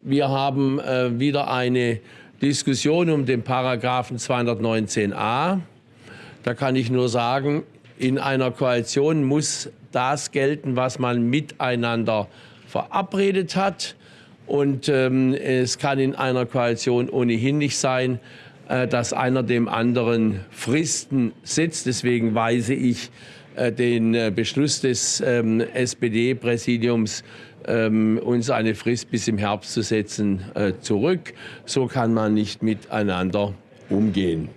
Wir haben äh, wieder eine Diskussion um den Paragraphen 219a. Da kann ich nur sagen, in einer Koalition muss das gelten, was man miteinander verabredet hat. Und ähm, es kann in einer Koalition ohnehin nicht sein, äh, dass einer dem anderen Fristen setzt. Deswegen weise ich den äh, Beschluss des ähm, SPD-Präsidiums, ähm, uns eine Frist bis im Herbst zu setzen, äh, zurück. So kann man nicht miteinander umgehen.